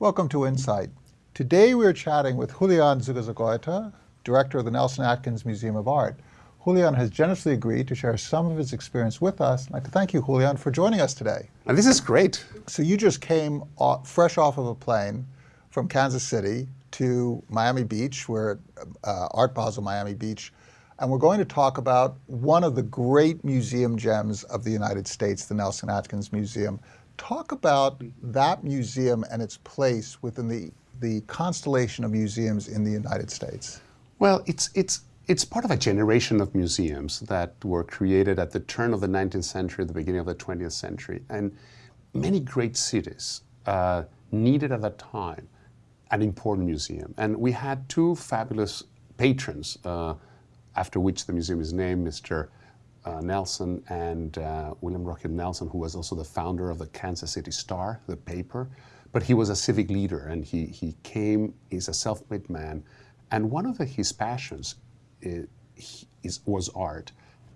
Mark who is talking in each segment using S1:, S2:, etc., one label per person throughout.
S1: Welcome to Insight. Today we're chatting with Julian Zugazagoitia, Director of the Nelson Atkins Museum of Art. Julian has generously agreed to share some of his experience with us. I'd like to thank you, Julian, for joining us today.
S2: And this is great.
S1: So you just came off, fresh off of a plane from Kansas City to Miami Beach. We're at uh, Art Basel Miami Beach. And we're going to talk about one of the great museum gems of the United States, the Nelson Atkins Museum. Talk about that museum and its place within the, the constellation of museums in the United States.
S2: Well, it's, it's, it's part of a generation of museums that were created at the turn of the 19th century, the beginning of the 20th century. And many great cities uh, needed at that time an important museum. And we had two fabulous patrons, uh, after which the museum is named, Mr. Uh, Nelson and uh, William Rockhill Nelson, who was also the founder of the Kansas City Star, the paper. But he was a civic leader and he, he came, he's a self-made man. And one of the, his passions is, is, was art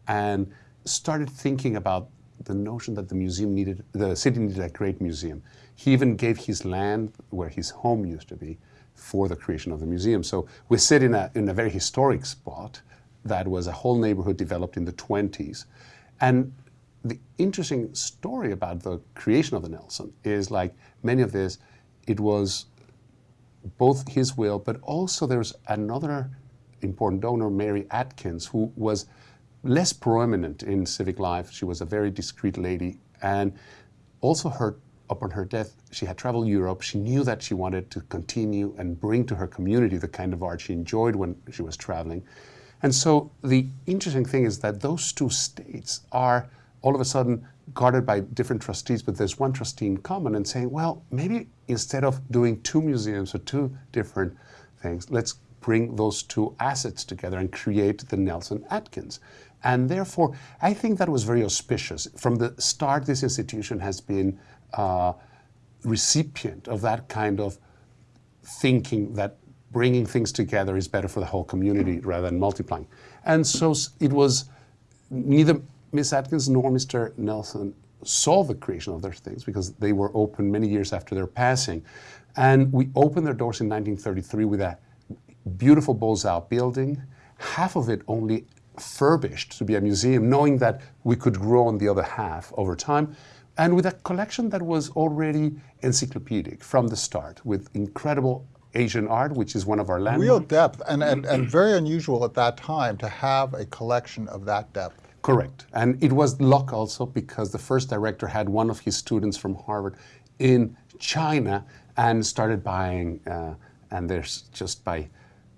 S2: and started thinking about the notion that the museum needed, the city needed a great museum. He even gave his land where his home used to be for the creation of the museum. So we sit in a, in a very historic spot that was a whole neighborhood developed in the 20s. And the interesting story about the creation of the Nelson is like many of this, it was both his will, but also there's another important donor, Mary Atkins, who was less prominent in civic life. She was a very discreet lady. And also her, upon her death, she had traveled Europe. She knew that she wanted to continue and bring to her community the kind of art she enjoyed when she was traveling. And so the interesting thing is that those two states are all of a sudden guarded by different trustees, but there's one trustee in common and saying, well, maybe instead of doing two museums or two different things, let's bring those two assets together and create the Nelson Atkins. And therefore, I think that was very auspicious. From the start, this institution has been uh, recipient of that kind of thinking that bringing things together is better for the whole community rather than multiplying. And so it was neither Miss Atkins nor Mr. Nelson saw the creation of their things because they were open many years after their passing. And we opened their doors in 1933 with a beautiful Beaux-Arts building, half of it only furbished to be a museum, knowing that we could grow on the other half over time, and with a collection that was already encyclopedic from the start, with incredible Asian art, which is one of our landmarks.
S1: Real depth, and, and, and very unusual at that time to have a collection of that depth.
S2: Correct. And it was luck also because the first director had one of his students from Harvard in China and started buying, uh, and there's just by,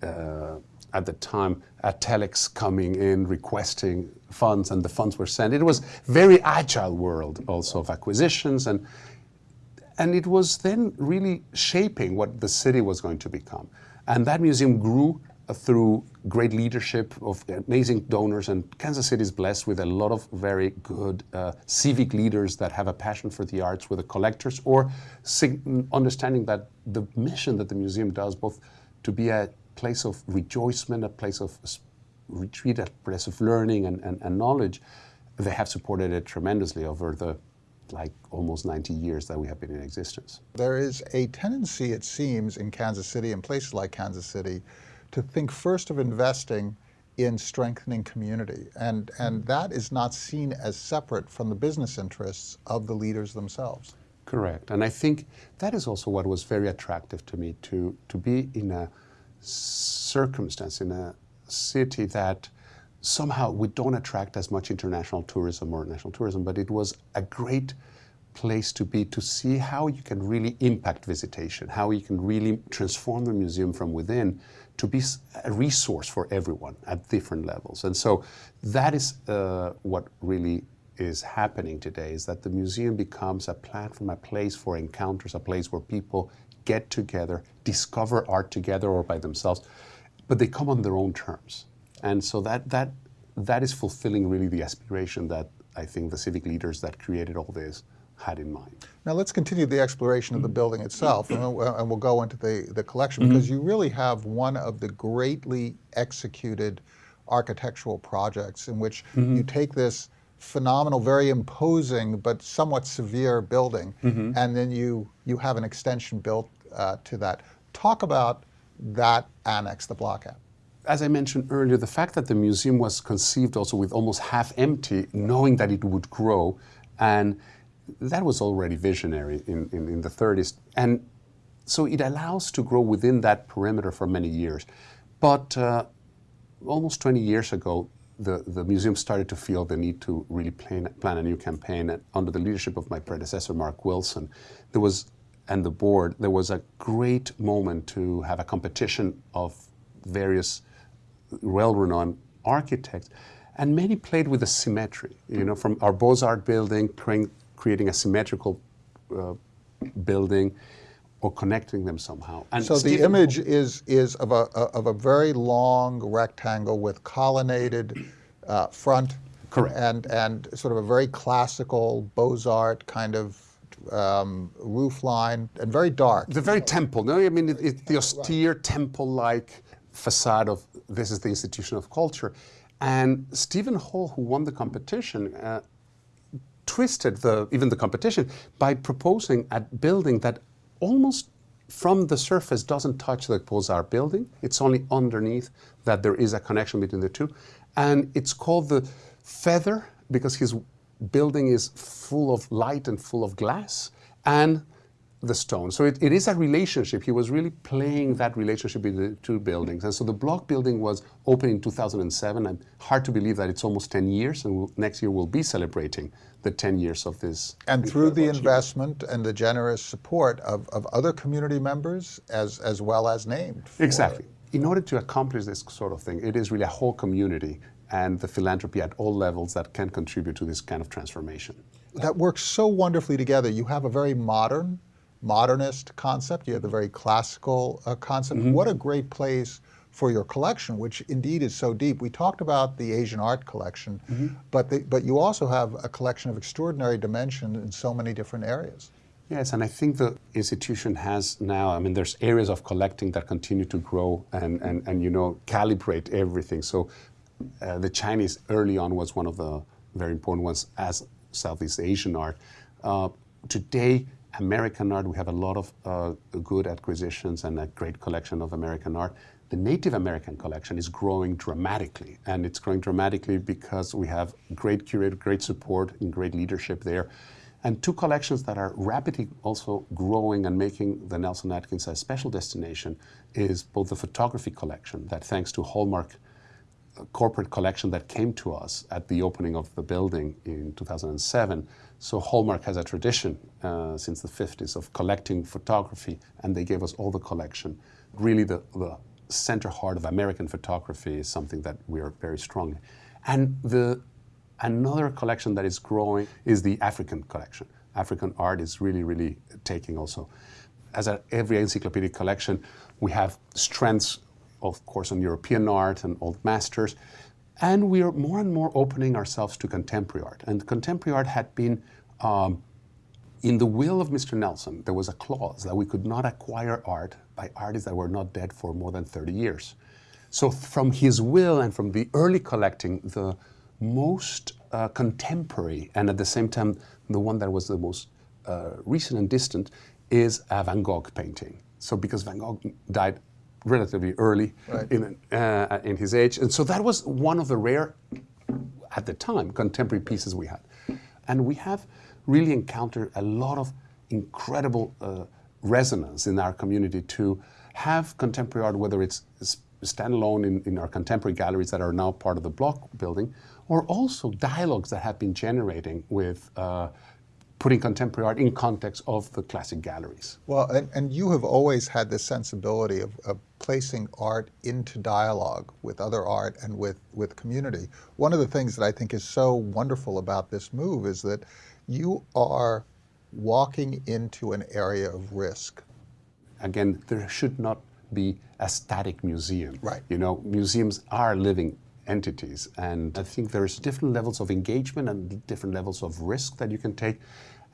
S2: uh, at the time, a telex coming in requesting funds and the funds were sent. It was very agile world also of acquisitions and and it was then really shaping what the city was going to become. And that museum grew uh, through great leadership of amazing donors and Kansas City is blessed with a lot of very good uh, civic leaders that have a passion for the arts with the collectors or understanding that the mission that the museum does both to be a place of rejoicement, a place of retreat, a place of learning and, and, and knowledge, they have supported it tremendously over the like almost 90 years that we have been in existence.
S1: There is a tendency, it seems, in Kansas City and places like Kansas City to think first of investing in strengthening community. And, and mm. that is not seen as separate from the business interests of the leaders themselves.
S2: Correct. And I think that is also what was very attractive to me, to, to be in a circumstance, in a city that somehow we don't attract as much international tourism or national tourism, but it was a great place to be to see how you can really impact visitation, how you can really transform the museum from within to be a resource for everyone at different levels. And so that is uh, what really is happening today, is that the museum becomes a platform, a place for encounters, a place where people get together, discover art together or by themselves, but they come on their own terms. And so that, that, that is fulfilling really the aspiration that I think the civic leaders that created all this had in mind.
S1: Now let's continue the exploration of the building itself and we'll, and we'll go into the, the collection mm -hmm. because you really have one of the greatly executed architectural projects in which mm -hmm. you take this phenomenal, very imposing, but somewhat severe building, mm -hmm. and then you, you have an extension built uh, to that. Talk about that annex, the Bloch app.
S2: As I mentioned earlier, the fact that the museum was conceived also with almost half empty, knowing that it would grow, and that was already visionary in, in, in the 30s. And so it allows to grow within that perimeter for many years. But uh, almost 20 years ago, the, the museum started to feel the need to really plan, plan a new campaign. And under the leadership of my predecessor, Marc Wilson, there was, and the board, there was a great moment to have a competition of various well-renowned architects. And many played with the symmetry, you know, from our Beaux-Arts building, creating, creating a symmetrical uh, building, or connecting them somehow.
S1: And so the image is, is of, a, of a very long rectangle with colonnaded uh, front.
S2: Correct.
S1: And, and sort of a very classical Beaux-Arts kind of um, roof line and very dark.
S2: The very temple, no? I mean, it, it, the austere right. temple-like facade of this is the institution of culture. And Steven Holl, who won the competition, uh, twisted the, even the competition by proposing a building that almost from the surface doesn't touch the Beaux-Arts building. It's only underneath that there is a connection between the two. And it's called the feather because his building is full of light and full of glass. And the stone. So it, it is a relationship. He was really playing that relationship with the two buildings. And so the Bloch building was opened in 2007. And hard to believe that it's almost 10 years. And we'll, next year we'll be celebrating the 10 years of this.
S1: And through the investment and the generous support of, of other community members as, as well as named.
S2: Exactly. In order to accomplish this sort of thing, it is really a whole community and the philanthropy at all levels that can contribute to this kind of transformation.
S1: That works so wonderfully together. You have a very modern modernist concept. You have the very classical uh, concept. Mm -hmm. What a great place for your collection, which indeed is so deep. We talked about the Asian art collection, mm -hmm. but, the, but you also have a collection of extraordinary dimension in so many different areas.
S2: Yes, and I think the institution has now, I mean, there's areas of collecting that continue to grow and, and, and you know, calibrate everything. So uh, the Chinese early on was one of the very important ones as Southeast Asian art. Uh, today, American art, we have a lot of uh, good acquisitions and a great collection of American art. The Native American collection is growing dramatically, and it's growing dramatically because we have great curator, great support, and great leadership there. And two collections that are rapidly also growing and making the Nelson Atkins a special destination is both the photography collection that thanks to Hallmark corporate collection that came to us at the opening of the building in 2007. So Hallmark has a tradition uh, since the 50s of collecting photography, and they gave us all the collection. Really, the, the center heart of American photography is something that we are very strong. And the, another collection that is growing is the African collection. African art is really, really taking also. As a, every encyclopedic collection, we have strengths of course, on European art and old masters. And we are more and more opening ourselves to contemporary art. And contemporary art had been, um, in the will of Mr. Nelson, there was a clause that we could not acquire art by artists that were not dead for more than 30 years. So from his will and from the early collecting, the most uh, contemporary and at the same time the one that was the most uh, recent and distant is a Van Gogh painting. So because Van Gogh died relatively early right. in, uh, in his age. And so that was one of the rare, at the time, contemporary pieces we had. And we have really encountered a lot of incredible uh, resonance in our community to have contemporary art, whether it's standalone in, in our contemporary galleries that are now part of the Bloch building, or also dialogues that have been generating with uh, putting contemporary art in context of the classic galleries.
S1: Well, and, and you have always had this sensibility of, of, placing art into dialogue with other art and with, with community. One of the things that I think is so wonderful about this move is that you are walking into an area of risk.
S2: Again, there should not be a static museum.
S1: Right.
S2: You know, museums are living entities. And I think there's different levels of engagement and different levels of risk that you can take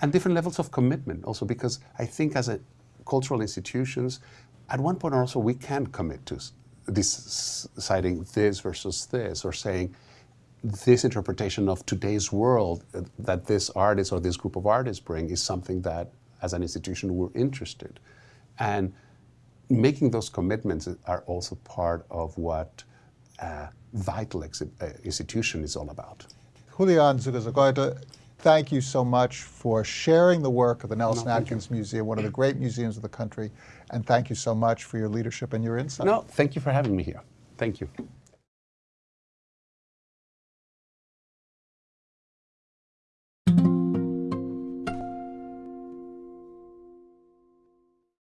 S2: and different levels of commitment also because I think as a cultural institutions, at one point also we can commit to deciding this versus this or saying this interpretation of today's world uh, that this artist or this group of artists bring is something that as an institution we're interested And making those commitments are also part of what a vital uh, institution is all about.
S1: Julian Zugazagoitia, thank you so much for sharing the work of the Nelson
S2: you.
S1: Atkins Museum, one of the great museums of the country, and thank you so much for your leadership and your insight.
S2: No, thank you for having me here. Thank you.